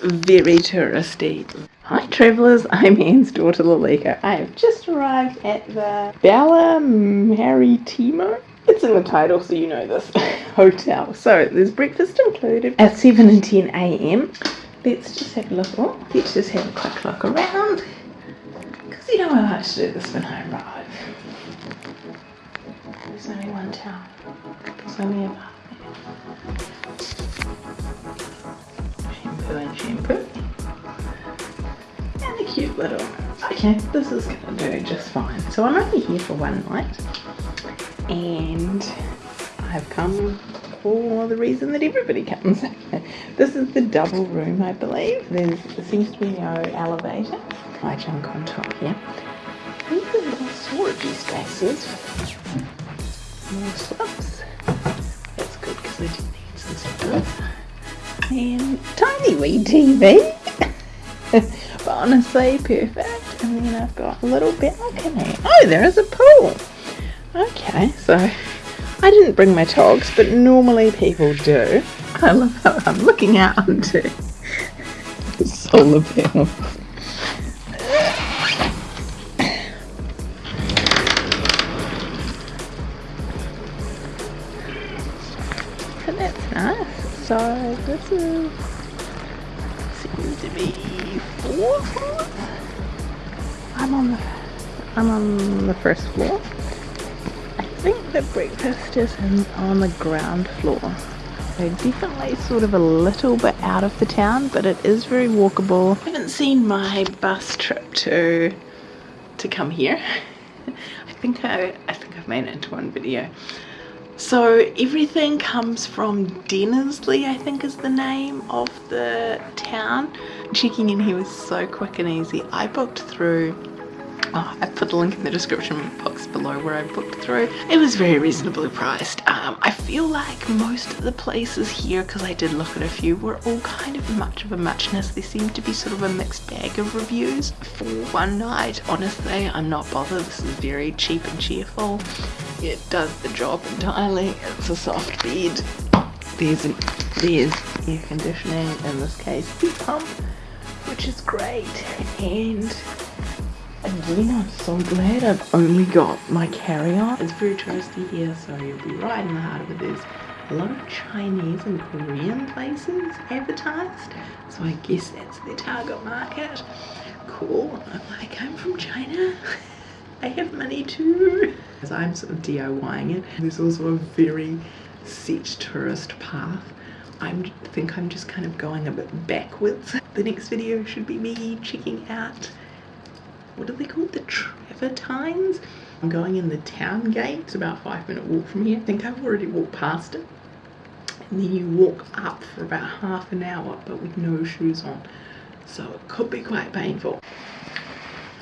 very touristy. Hi travellers, I'm Anne's daughter Lalika. I have just arrived at the Bella Maritimo. It's in the title so you know this hotel. So there's breakfast included at 7 and 10 a.m. Let's just have a look. Oh, let's just have a quick look around. Because you know I like to do this when I arrive. There's only one tower. There's only a Shampoo and shampoo. And a cute little. Okay, this is gonna do just fine. So I'm only here for one night. And I've come for the reason that everybody comes. this is the double room, I believe. There's, there seems to be no elevator. I junk on top here. These are little storage spaces. More slips. That's good because I do need some storage. And tiny wee TV. but honestly, perfect. And then I've got a little balcony. Oh, there is a pool. Okay, so I didn't bring my togs, but normally people do. I love how I'm looking out onto the solar panels. So this is seems to be four floors. I'm on the I'm on the first floor I think the breakfast is in, on the ground floor. So definitely sort of a little bit out of the town, but it is very walkable. I haven't seen my bus trip to to come here. I think I I think I've made it into one video. So everything comes from Denizli, I think is the name of the town. Checking in here was so quick and easy. I booked through Oh, I put the link in the description box below where I booked through. It was very reasonably priced. Um, I feel like most of the places here, because I did look at a few, were all kind of much of a muchness. There seemed to be sort of a mixed bag of reviews. For one night, honestly, I'm not bothered. This is very cheap and cheerful. It does the job entirely. It's a soft bed. There's, an, there's air conditioning, in this case, heat pump, which is great. And Again, I'm so glad I've only got my carry-on. It's very touristy here, so you'll be right in the heart of it. There's a lot of Chinese and Korean places advertised, so I guess that's their target market. Cool. I'm like, I'm from China. I have money too. As I'm sort of DIYing it, there's also a very set tourist path. I think I'm just kind of going a bit backwards. The next video should be me checking out what are they called? The Travertines? I'm going in the town gate. It's about five minute walk from here. I think I've already walked past it. And then you walk up for about half an hour, but with no shoes on. So it could be quite painful.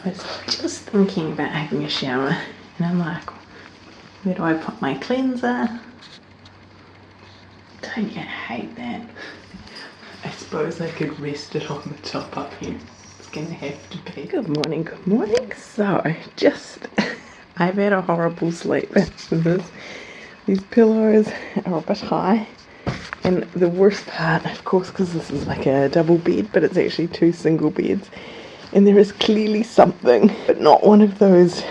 I was just thinking about having a shower and I'm like, where do I put my cleanser? Don't you hate that? I suppose I could rest it on the top up here It's gonna have to be. Good morning, good morning. So, just, I've had a horrible sleep. this, these pillows are a bit high. And the worst part, of course, because this is like a double bed, but it's actually two single beds. And there is clearly something, but not one of those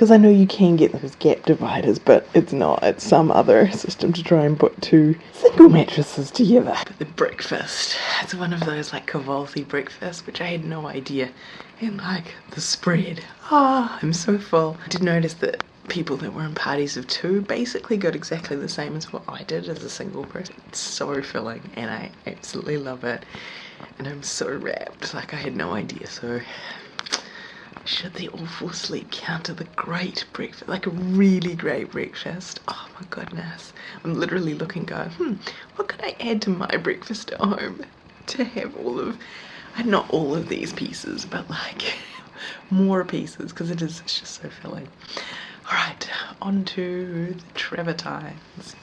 because I know you can get those gap dividers, but it's not. It's some other system to try and put two single mattresses together. But the breakfast, it's one of those like kahvaltı breakfasts, which I had no idea. And like the spread, ah, oh, I'm so full. I did notice that people that were in parties of two basically got exactly the same as what I did as a single person. It's so filling and I absolutely love it. And I'm so wrapped, like I had no idea. So should the awful sleep counter the great breakfast, like a really great breakfast? Oh my goodness. I'm literally looking going, hmm, what could I add to my breakfast at home to have all of, not all of these pieces, but like more pieces because it is it's just so filling. All right, on to the travertines.